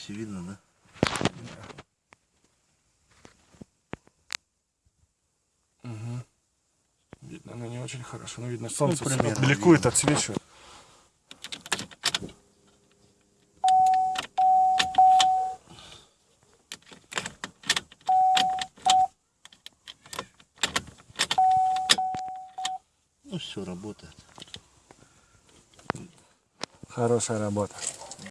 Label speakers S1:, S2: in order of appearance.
S1: Если видно, да?
S2: Угу. Видно, но не очень хорошо. но видно, ну, солнце
S1: примерно
S2: бликует, отсвечивает.
S1: Ну все, работает.
S2: Хорошая работа.